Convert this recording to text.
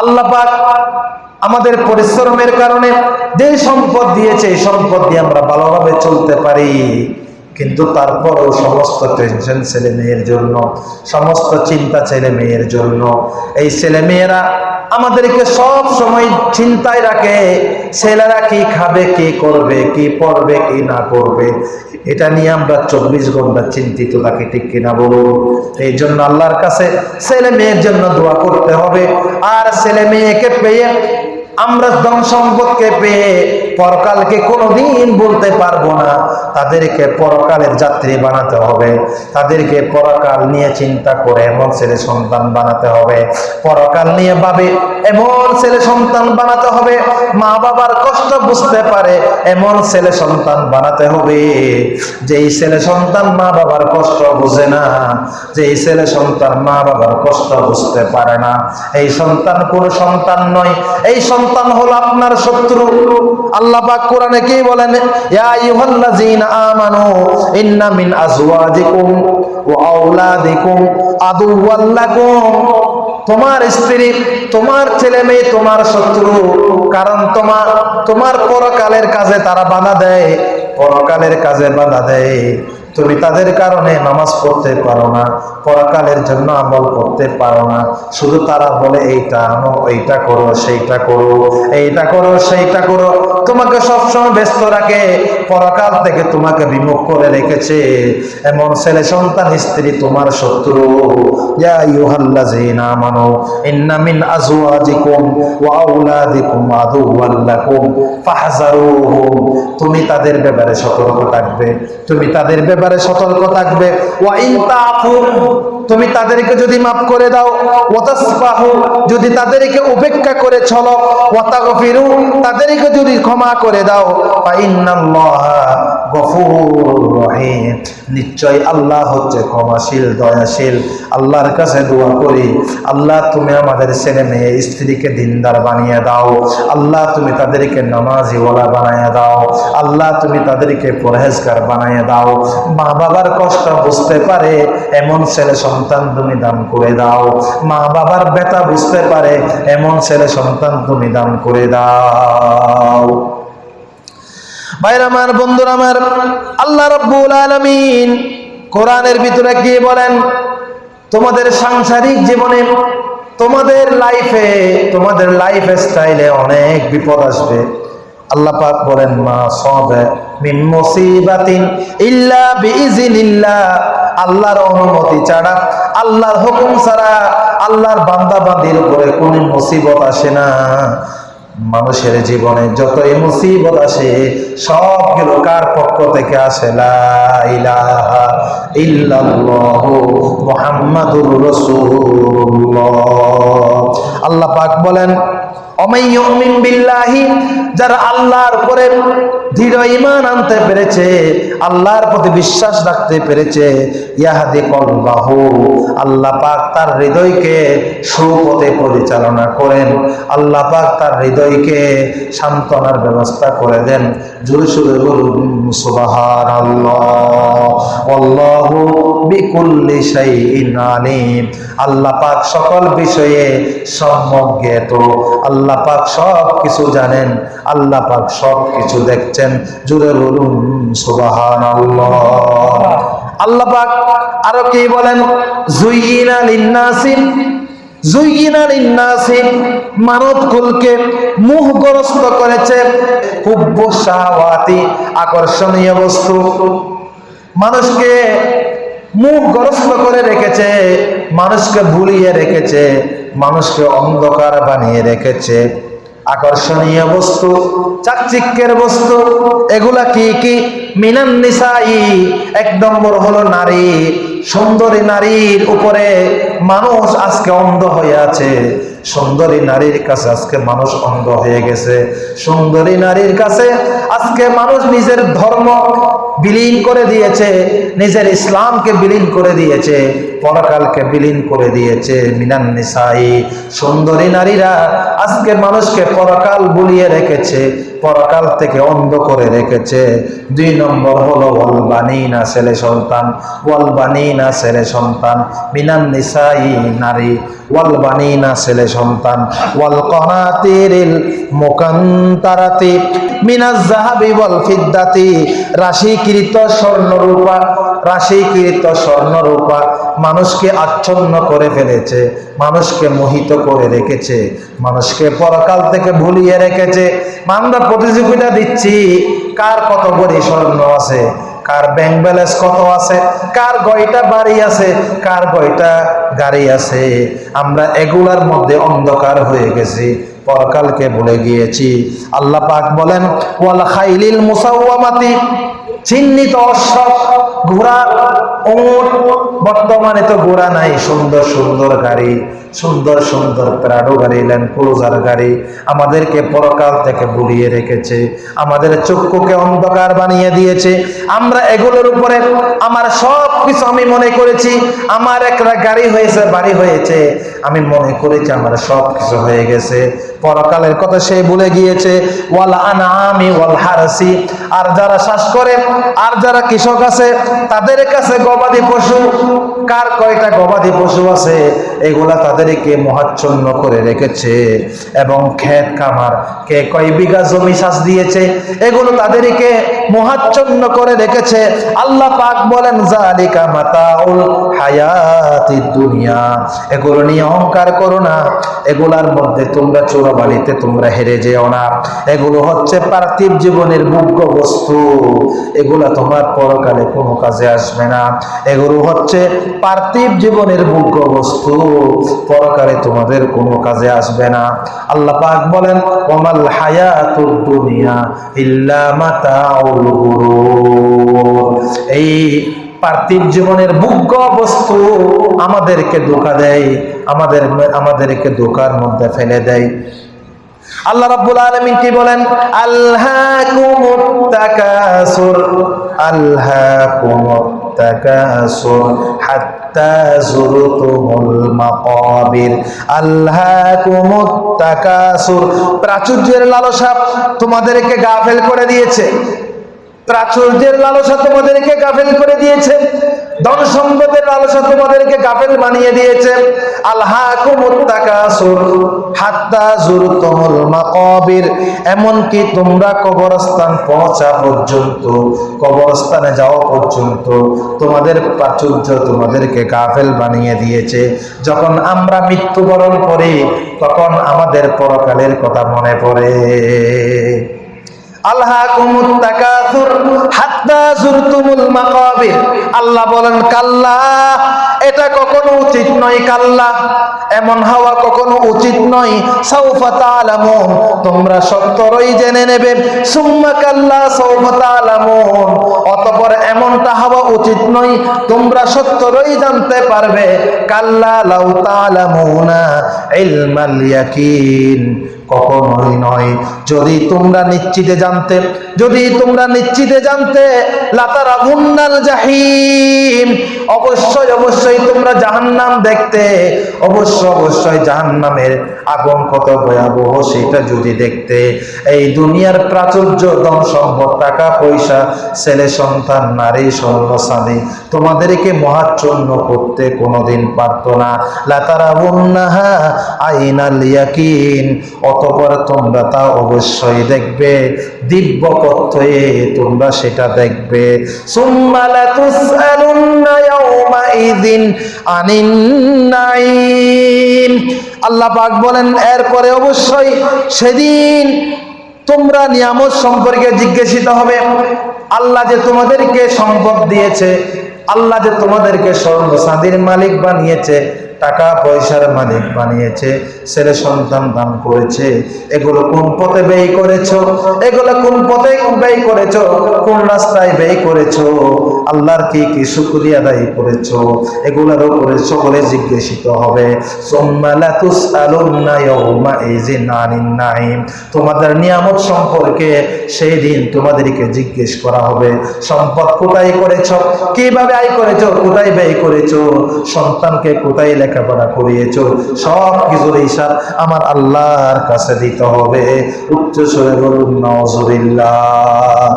আল্লাহ আমাদের পরিশ্রমের কারণে যে সম্পদ দিয়েছে, এই সম্পদ দিয়ে আমরা ভালোভাবে চলতে পারি। কিন্তু তারপরও সমস্ত টেনশন ছেলে মেয়ের জন্য, সমস্ত চিন্তা ছেলে মেয়ের জন্য, এই ছেলে মেয়েরা আমাদেরকে সব সময় চিন্তায় রাখে, ছেলেরা কি খাবে, কি করবে, কি পড়বে, কি না করবে এটা নিয়ে আমরা চব্বিশ ঘণ্টা চিন্তিত থাকি, ঠিক কিনা বলো এই জন্য আল্লাহর কাছে ছেলে মেয়ের জন্য দোয়া করতে হবে। আর ছেলে মেয়েকে পেয়ে, আমরা ধন সম্পদকে পেয়ে পরকালকে কোনোদিন বলতে পারব না। তাদেরকে পরকালের যাত্রী বানাতে হবে। তাদেরকে পরকাল নিয়ে চিন্তা করে এমন ছেলে সন্তান বানাতে হবে। পরকাল নিয়ে ভাবে এমন ছেলে সন্তান বানাতে হবে। মা বাবার কষ্ট বুঝতে পারে, এমন ছেলে সন্তান বানাতে হবে। যেই ছেলে সন্তান মা বাবার কষ্ট বুঝে না যেই ছেলে সন্তান মা বাবার কষ্ট বুঝতে পারে না। এই সন্তান কোন সন্তান নয়। এই সন্তান হলো আপনার শত্রু। আল্লাহ পাক কোরআনে কি বলেন? ইয়া আইয়ুহাল্লাযীনা আমানু ইন্না মিন আজওয়াজিকুম ওয়া আওলাদিকুম আদুওয়াল লাকুম। তোমার স্ত্রী, তোমার ছেলে মেয়ে, তোমার শত্রু। কারণ তোমার তোমার পরকালের কাজে তারা বাধা দেয়। পরকালের কাজে বাধা দেয়। তুমি তাদের কারণে নামাজ পড়তে পারো না, পরকালের জন্য আমল করতে পারো না। শুধু তারা বলে, এইটা আনো, এইটা করো, সেইটা করো, এইটা করো, সেইটা করো। তোমাকে সবসময় ব্যস্ত রাখে। পরকাল থেকে তোমাকে বিমুখ করে রেখেছে। এমন ছেলে, সন্তান, স্ত্রী তোমার শত্রু। তুমি তাদের ব্যাপারে সতর্ক থাকবে। তুমি তাদের ব্যাপারে সতর্ক থাকবে। তুমি তাদেরকে যদি মাফ করে দাও যদি তাদেরকে উপেক্ষা করে চলো তাদেরকে যদি ক্ষমা করে দাও রহিম। নিশ্চয় আল্লাহ হচ্ছে ক্ষমাশীল, দয়াশীল। আল্লাহর কাছে দোয়া করি, আল্লাহ তুমি আমাদের ছেলে মেয়ে, স্ত্রীকে দিনদার বানিয়ে দাও। আল্লাহ তুমি তাদেরকে নামাজিওয়ালা বানিয়ে দাও। আল্লাহ তুমি তাদেরকে পরহেজগার বানিয়ে দাও। মা বাবার কষ্ট বুঝতে পারে, এমন ছেলে সন্তান তুমি দান করে দাও। মা বাবার ব্যথা বুঝতে পারে, এমন ছেলে সন্তান তুমি দান করে দাও। ভাইরা আমার, বন্ধুরা আমার, আল্লাহ রব্বুল আলামিন কোরআনের ভিতরে কি বলেন, তোমাদের সাংসারিক জীবনে, তোমাদের লাইফে তোমাদের লাইফ স্টাইলে অনেক বিপদ আসবে। আল্লাহ পাক বলেন, মা সবে মিন মুসিবাতিন ইল্লা বিইজনিল্লাহ আল্লাহর অনুমতি ছাড়া, আল্লাহর হুকুম ছাড়া, আল্লাহর বান্দা বান্দির উপরে কোনো মুসিবত আসে না। মানুষের জীবনে যত মুসিবত আসে সবগুলো কার পক্ষ থেকে আসে? আল্লাহ পাক বলেন অমাইয়ুমিন বিল্লাহি, যারা আল্লাহর উপরে দৃঢ় ঈমান আনতে পেরেছে, আল্লাহর প্রতি বিশ্বাস রাখতে পেরেছে, ইয়াহাদি আল্লাহ পাক তার হৃদয়কে সুপথে পরিচালনা করেন, আল্লাহ পাক তার হৃদয়কে সান্ত্বনার ব্যবস্থা করে দেন। জোরে সুরে বলুন, সুবহানাল্লাহ আল্লাহু বিকুল্লি শাইইন আলিম। আল্লাহ পাক সকল বিষয়ে সম্যজ্ঞ আল্লাহ পাক সব কিছু জানেন, আল্লাহ পাক সব কিছু দেখছেন। জুড়ে বলুন সুবাহান আল্লাহ পাক আরও কি বলেন? জুইনা লিন্নাসিন মানুষকে মুখগ্রস্ত করে রেখেছে, মানুষকে ভুলিয়ে রেখেছে, মানুষকে অন্ধকার বানিয়ে রেখেছে। আকর্ষণীয় বস্তু, চাকচিক্যের বস্তু, এগুলা কি কি? মিনান নিসাই, এক নম্বর হলো নারী, সুন্দরী নারীর উপরে মানুষ আজকে অন্ধ হয়ে আছে। সুন্দরী নারীর কাছে আজকে মানুষ অন্ধ হয়ে গেছে। সুন্দরী নারীর কাছে আজকে মানুষ নিজের ধর্ম বিলীন করে দিয়েছে, নিজের ইসলামকে বিলীন করে দিয়েছে, পরকালকে বিলীন করে দিয়েছে। মিনান নিসাই, সুন্দরী নারীরা আজকে মানুষকে পরকাল বুলিয়ে রেখেছে, পরকাল থেকে অন্ধ করে রেখেছে। দুই নম্বর হলো ওয়ালবানিনা ছেলে সন্তান ওয়ালবানিনা ছেলে সন্তান, মিনান মানুষকে আচ্ছন্ন করে ফেলেছে, মানুষকে মোহিত করে রেখেছে, মানুষকে পরকাল থেকে ভুলিয়ে রেখেছে। আমরা প্রতিযোগিতা দিচ্ছি, কার কত বড়ি স্বর্ণ আছে, কার ব্যাংক ব্যালেন্স কত আছে, কার গয়টা বাড়ি আছে, কার গয়টা গাড়ি আছে, আমরা এগুলার মধ্যে অন্ধকার হয়ে গেছি। পরকালকে ভুলে গিয়েছি। আল্লাহ পাক বলেন, ওয়াল খাইলিল মুসাওয়ামাতি চিহ্নিত অশ্ব, ঘোড়া, উট, বর্তমানে তো ঘোড়া নাই, সুন্দর সুন্দর গাড়ি। সুন্দর সুন্দর প্রাডো গাড়ি ল্যান্ড ক্রুজার গাড়ি আমাদেরকে পরকাল থেকে বুলিয়ে রেখেছে। আমাদের চক্ষুকে অন্ধকার বানিয়ে দিয়েছে। আমরা এগুলোর উপরে আমার সব কিছু আমি মনে করেছি, আমার একটা গাড়ি হয়েছে, বাড়ি হয়েছে। আমি মনে করেছি আমার সব কিছু হয়ে গেছে। পরকালের কথা সে ভুলে গিয়েছে, ওয়াল আনামি ওয়াল হারসি। আর যারা শ্বাস করে, আর যারা কৃষক আছে, তাদের কাছে গবাদি পশু কার কয়টা গবাদি পশু আছে, এগুলা তাদেরকে মহাচ্ছন্ন করে রেখেছে। এবং ক্ষেত খামার, কে কয় বিঘা জমি শ্বাস দিয়েছে, এগুলো তাদেরকে মহাচ্ছন্ন করে রেখেছে। আল্লাহ পাক বলেন জালিকা মাতাউল হায়াতি দুনিয়া। এগুলো নিয়ে অহংকার করো না। এগুলার মধ্যে তোমরা চোরাবালিতে তোমরা হেরে যেও না। এগুলো হচ্ছে পার্থিব জীবনের মুখ্য বস্তু। এগুলা তোমার পরকালে কোনো কাজে আসবে না। এগুলো হচ্ছে পার্থিব জীবনের মুখ্য বস্তু। পরকালে তোমাদের কোনো কাজে আসবে না। আল্লাহ পাক বলেন, ওমাল হায়াতুদ দুনিয়া ইল্লা মাতাউল এই পার্থিব জীবনের মুখ্য বস্তু আমাদেরকে ধোকা দেয়, আমাদের আমাদেরকে ধোকার মধ্যে ফেলে দেয়। আল্লাহ রাব্বুল আলামিন কি বলেন? আল্লাকুমুত তাকাসুর। আল্লাকুমুত তাকাসুর حتى زرتم المقابر. ألهاكم التكاثر. প্রাচুর্যের লালসা তোমাদেরকে গাফেল করে দিয়েছে। প্রাচুর্যের লালসা তোমাদেরকে গাফেল করে দিয়েছে। ধন সম্পদের লালসা তোমাদেরকে গাফেল বানিয়ে দিয়েছে। এমনকি তোমরা কবরস্থান পৌঁছা পর্যন্ত, কবরস্থানে যাওয়া পর্যন্ত তোমাদের প্রাচুর্য তোমাদেরকে গাফেল বানিয়ে দিয়েছে। যখন আমরা মৃত্যুবরণ করি, তখন আমাদের পরকালের কথা মনে পড়ে। আল্লাহ বলেন, কাল্লা, এটা কখনো উচিত নয় কাল্লা। এমন হওয়া কখনো উচিত নয়। সৌফা তালামুন তোমরা সত্তরই জেনে নেবে। সুম্মা কাল্লা সৌফা তালামুন অতপর এমনটা হওয়া উচিত নয়, তোমরা সত্তরই জানতে পারবে। কাল্লা লাউ তালামুনা ইলমাল ইয়াকিন। কখনোই নয়। যদি তোমরা নিশ্চিতে জানতে, যদি তোমরা নিশ্চিতে জানতে লাতারা মুন্নাল জাহিম। অবশ্যই অবশ্যই তোমরা জাহান্নাম দেখতে। অবশ্য, অবশ্যই জাহান্নামের আগুন কত ভয়াবহ সেটা যদি দেখতে। এই দুনিয়ার প্রাচুর্য, ধন সম্পদ, টাকা, পয়সা, ছেলে, সন্তান, নারী স্বর্ণসাদী তোমাদেরকে মহাচ্ছন্ন করতে কোনোদিন পারত না। লাতারা মুন্নাহা আইনাল ইয়াকিন। অতপর তোমরা তা অবশ্যই দেখবে। দিব্য পথে তোমরা সেটা দেখবে। আল্লাহ পাক বলেন, এরপরে অবশ্যই সেদিন তোমরা নিয়ামত সম্পর্কে জিজ্ঞাসিত হবে। আল্লাহ যে তোমাদেরকে সম্পদ দিয়েছে, আল্লাহ যে তোমাদেরকে স্বর্ণ চাঁদির মালিক বানিয়েছে টাকা পয়সার মালিক বানিয়েছে, ছেলে সন্তান দান করেছে। এগুলো কোন পথে ব্যয় করেছ? এগুলো কোন পথে ব্যয় করেছ? কোন রাস্তায় ব্যয় করেছ? আল্লাহর কি কি শুকরিয়া আদায় করেছ? এগুলোর উপরে সকলে জিজ্ঞাসিত হবে। তোমাদের নিয়ামত সম্পর্কে সেই দিন তোমাদেরকে জিজ্ঞেস করা হবে। সম্পদ কোথায় করেছ? কীভাবে আয় করেছ? কোথায় ব্যয় করেছ? সন্তানকে কোথায় লেখাপড়া করিয়েছ সব কিছুর হিসাব আমার আল্লাহর কাছে দিতে হবে। উচ্চ সরে বলুন নজরিল্লাহ